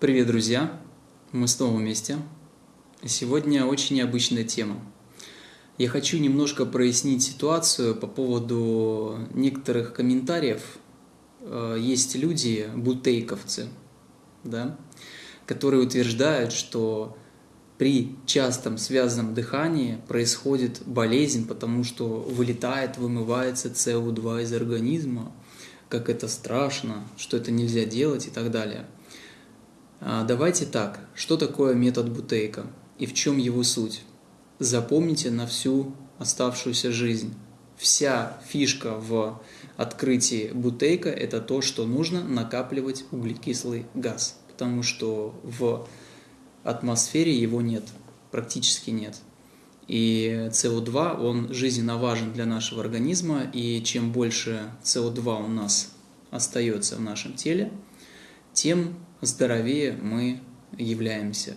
Привет, друзья! Мы снова вместе. Сегодня очень необычная тема. Я хочу немножко прояснить ситуацию по поводу некоторых комментариев. Э, есть люди, бутейковцы, да, которые утверждают, что при частом связанном дыхании происходит болезнь, потому что вылетает, вымывается СО2 из организма, как это страшно, что это нельзя делать и так далее – давайте так, что такое метод Бутейка и в чем его суть? Запомните на всю оставшуюся жизнь. Вся фишка в открытии Бутейка – это то, что нужно накапливать углекислый газ, потому что в атмосфере его нет, практически нет. И СО2, он жизненно важен для нашего организма, и чем больше СО2 у нас остается в нашем теле, тем здоровее мы являемся.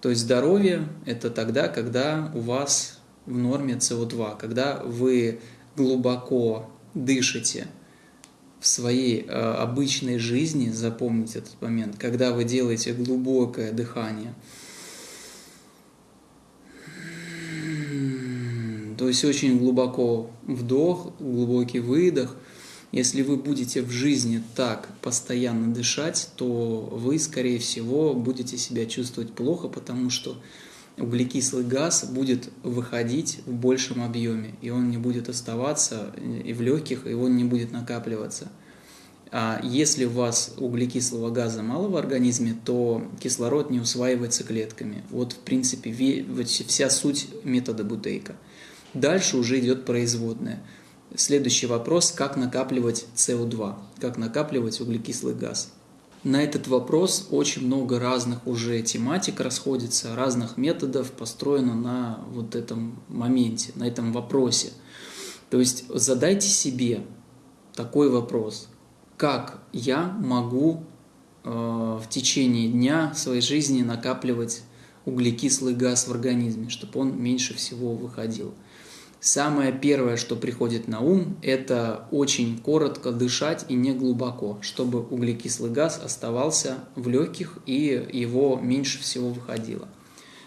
То есть здоровье – это тогда, когда у вас в норме СО2, когда вы глубоко дышите в своей э, обычной жизни, запомните этот момент, когда вы делаете глубокое дыхание, то есть очень глубоко вдох, глубокий выдох – если вы будете в жизни так постоянно дышать, то вы, скорее всего, будете себя чувствовать плохо, потому что углекислый газ будет выходить в большем объеме, и он не будет оставаться и в легких, и он не будет накапливаться. А если у вас углекислого газа мало в организме, то кислород не усваивается клетками. Вот, в принципе, вся суть метода Бутейка. Дальше уже идет производная – Следующий вопрос, как накапливать СО2, как накапливать углекислый газ. На этот вопрос очень много разных уже тематик расходится, разных методов построено на вот этом моменте, на этом вопросе. То есть задайте себе такой вопрос, как я могу э, в течение дня своей жизни накапливать углекислый газ в организме, чтобы он меньше всего выходил. Самое первое, что приходит на ум, это очень коротко дышать и не глубоко, чтобы углекислый газ оставался в легких и его меньше всего выходило.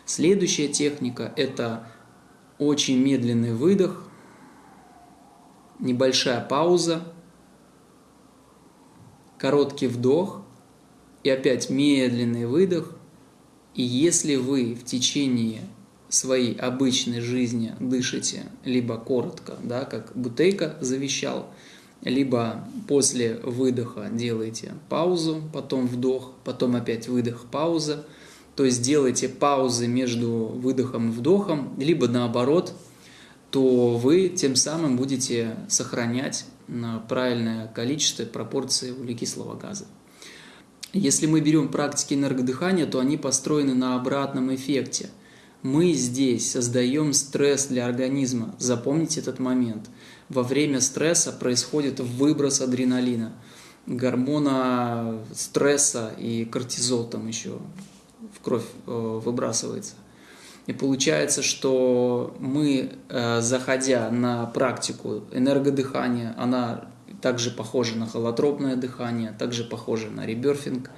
Следующая техника – это очень медленный выдох, небольшая пауза, короткий вдох и опять медленный выдох. И если вы в течение своей обычной жизни дышите либо коротко, да, как Бутейка завещал, либо после выдоха делаете паузу, потом вдох, потом опять выдох, пауза. То есть делайте паузы между выдохом и вдохом, либо наоборот, то вы тем самым будете сохранять правильное количество пропорции углекислого газа. Если мы берем практики энергодыхания, то они построены на обратном эффекте – мы здесь создаем стресс для организма. Запомните этот момент. Во время стресса происходит выброс адреналина, гормона стресса и кортизол там еще в кровь э, выбрасывается. И получается, что мы, э, заходя на практику энергодыхания, она также похожа на холотропное дыхание, также похожа на реберфинг,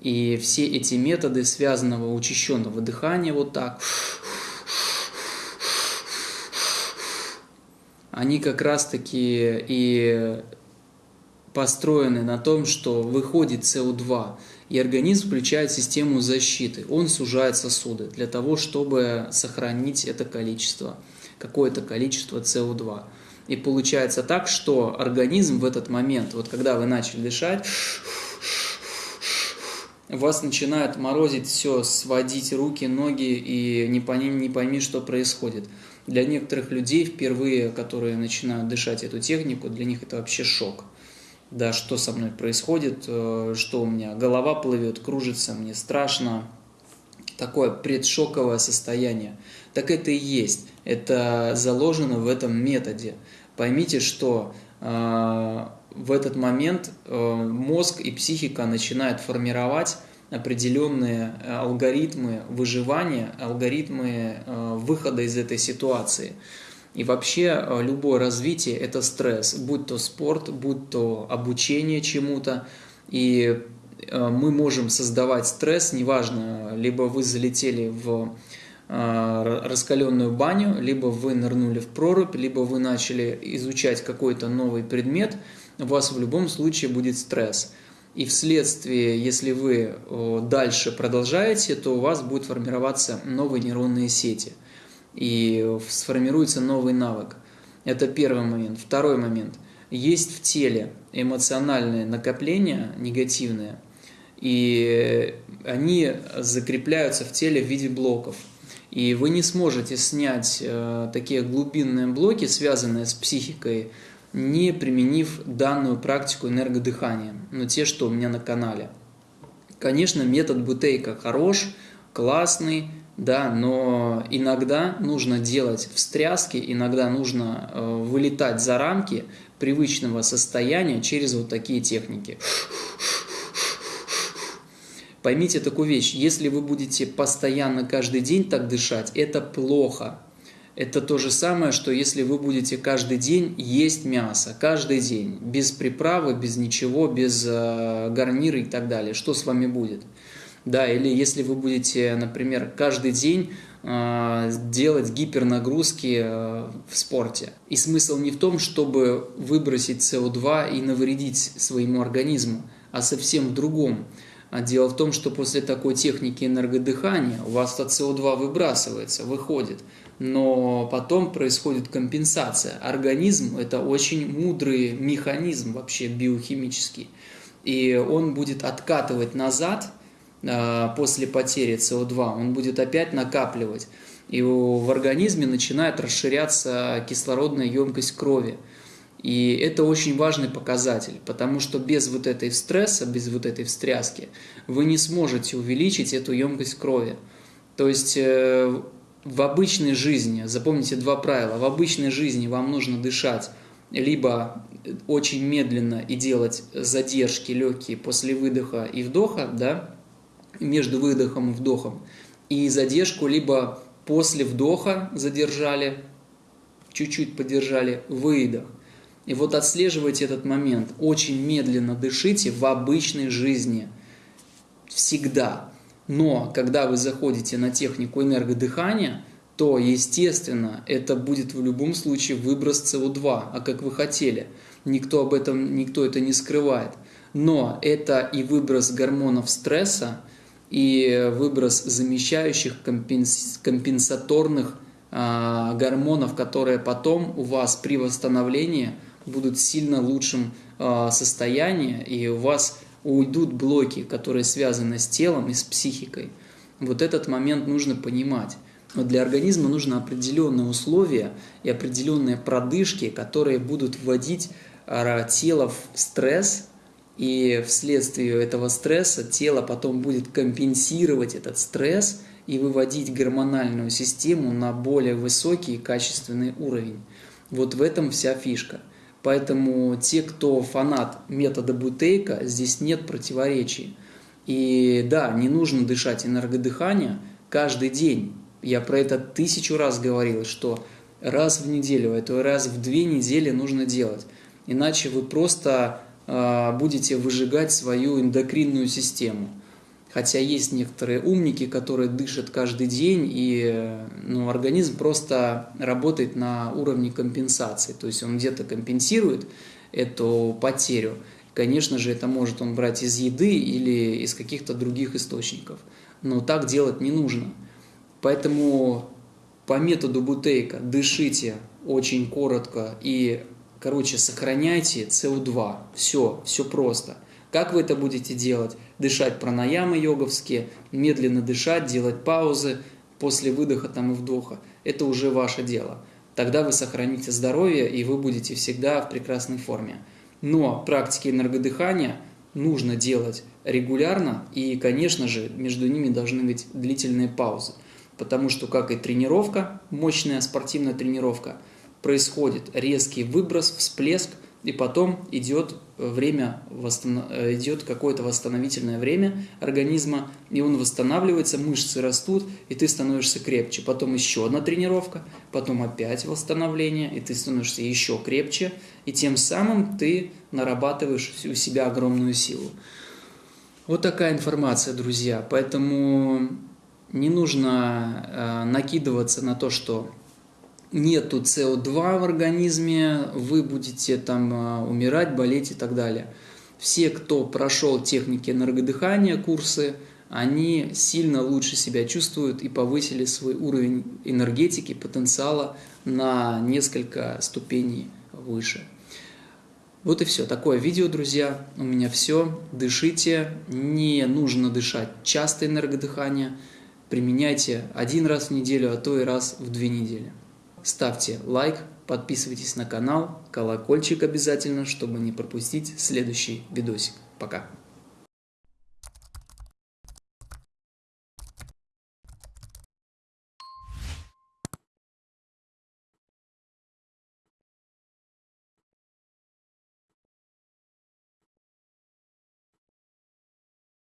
и все эти методы связанного учащенного дыхания вот так, они как раз-таки и построены на том, что выходит СО2, и организм включает систему защиты. Он сужает сосуды для того, чтобы сохранить это количество, какое-то количество СО2. И получается так, что организм в этот момент, вот когда вы начали дышать, вас начинает морозить все, сводить руки, ноги, и не пойми, не пойми, что происходит. Для некоторых людей, впервые, которые начинают дышать эту технику, для них это вообще шок. Да, что со мной происходит, э, что у меня голова плывет, кружится, мне страшно. Такое предшоковое состояние. Так это и есть. Это заложено в этом методе. Поймите, что э, в этот момент э, мозг и психика начинают формировать определенные э, алгоритмы выживания, алгоритмы э, выхода из этой ситуации. И вообще любое развитие – это стресс, будь то спорт, будь то обучение чему-то. И мы можем создавать стресс, неважно, либо вы залетели в раскаленную баню, либо вы нырнули в прорубь, либо вы начали изучать какой-то новый предмет, у вас в любом случае будет стресс. И вследствие, если вы дальше продолжаете, то у вас будут формироваться новые нейронные сети. И сформируется новый навык. Это первый момент. Второй момент. Есть в теле эмоциональные накопления негативные, и они закрепляются в теле в виде блоков. И вы не сможете снять э, такие глубинные блоки, связанные с психикой, не применив данную практику энергодыхания, но те, что у меня на канале. Конечно, метод Бутейка хорош, классный, да, но иногда нужно делать встряски, иногда нужно э, вылетать за рамки привычного состояния через вот такие техники. Поймите такую вещь, если вы будете постоянно каждый день так дышать, это плохо. Это то же самое, что если вы будете каждый день есть мясо, каждый день, без приправы, без ничего, без э, гарнира и так далее. Что с вами будет? Да, или если вы будете, например, каждый день э, делать гипернагрузки э, в спорте. И смысл не в том, чтобы выбросить СО2 и навредить своему организму, а совсем в другом. А дело в том, что после такой техники энергодыхания у вас от СО2 выбрасывается, выходит но потом происходит компенсация. Организм – это очень мудрый механизм вообще биохимический, и он будет откатывать назад а, после потери СО2, он будет опять накапливать, и в организме начинает расширяться кислородная емкость крови. И это очень важный показатель, потому что без вот этой стресса, без вот этой встряски вы не сможете увеличить эту емкость крови. То есть э, в обычной жизни, запомните два правила, в обычной жизни вам нужно дышать либо очень медленно и делать задержки легкие после выдоха и вдоха, да, между выдохом и вдохом, и задержку либо после вдоха задержали, чуть-чуть подержали, выдох. И вот отслеживайте этот момент. Очень медленно дышите в обычной жизни. Всегда. Но когда вы заходите на технику энергодыхания, то, естественно, это будет в любом случае выброс СО2, а как вы хотели. Никто об этом, никто это не скрывает. Но это и выброс гормонов стресса, и выброс замещающих компенс, компенсаторных а, гормонов, которые потом у вас при восстановлении будут в сильно лучшем а, состоянии, и у вас уйдут блоки, которые связаны с телом и с психикой. Вот этот момент нужно понимать. Но для организма нужны определенные условия и определенные продышки, которые будут вводить а, тело в стресс, и вследствие этого стресса тело потом будет компенсировать этот стресс и выводить гормональную систему на более высокий и качественный уровень. Вот в этом вся фишка. Поэтому те, кто фанат метода Бутейка, здесь нет противоречий. И да, не нужно дышать энергодыхание каждый день. Я про это тысячу раз говорил, что раз в неделю, это раз в две недели нужно делать. Иначе вы просто э, будете выжигать свою эндокринную систему. Хотя есть некоторые умники, которые дышат каждый день, и ну, организм просто работает на уровне компенсации. То есть он где-то компенсирует эту потерю. Конечно же, это может он брать из еды или из каких-то других источников. Но так делать не нужно. Поэтому по методу Бутейка дышите очень коротко и, короче, сохраняйте СО2. Все, все просто. Как вы это будете делать? Дышать пранаямы йоговские, медленно дышать, делать паузы после выдоха там и вдоха. Это уже ваше дело. Тогда вы сохраните здоровье и вы будете всегда в прекрасной форме. Но практики энергодыхания нужно делать регулярно и, конечно же, между ними должны быть длительные паузы. Потому что, как и тренировка, мощная спортивная тренировка, происходит резкий выброс, всплеск – и потом идет время, идет какое-то восстановительное время организма, и он восстанавливается, мышцы растут, и ты становишься крепче. Потом еще одна тренировка, потом опять восстановление, и ты становишься еще крепче, и тем самым ты нарабатываешь у себя огромную силу. Вот такая информация, друзья. Поэтому не нужно э, накидываться на то, что нету СО2 в организме, вы будете там э, умирать, болеть и так далее. Все, кто прошел техники энергодыхания, курсы, они сильно лучше себя чувствуют и повысили свой уровень энергетики, потенциала на несколько ступеней выше. Вот и все. Такое видео, друзья. У меня все. Дышите. Не нужно дышать часто энергодыхание. Применяйте один раз в неделю, а то и раз в две недели. Ставьте лайк, подписывайтесь на канал, колокольчик обязательно, чтобы не пропустить следующий видосик. Пока.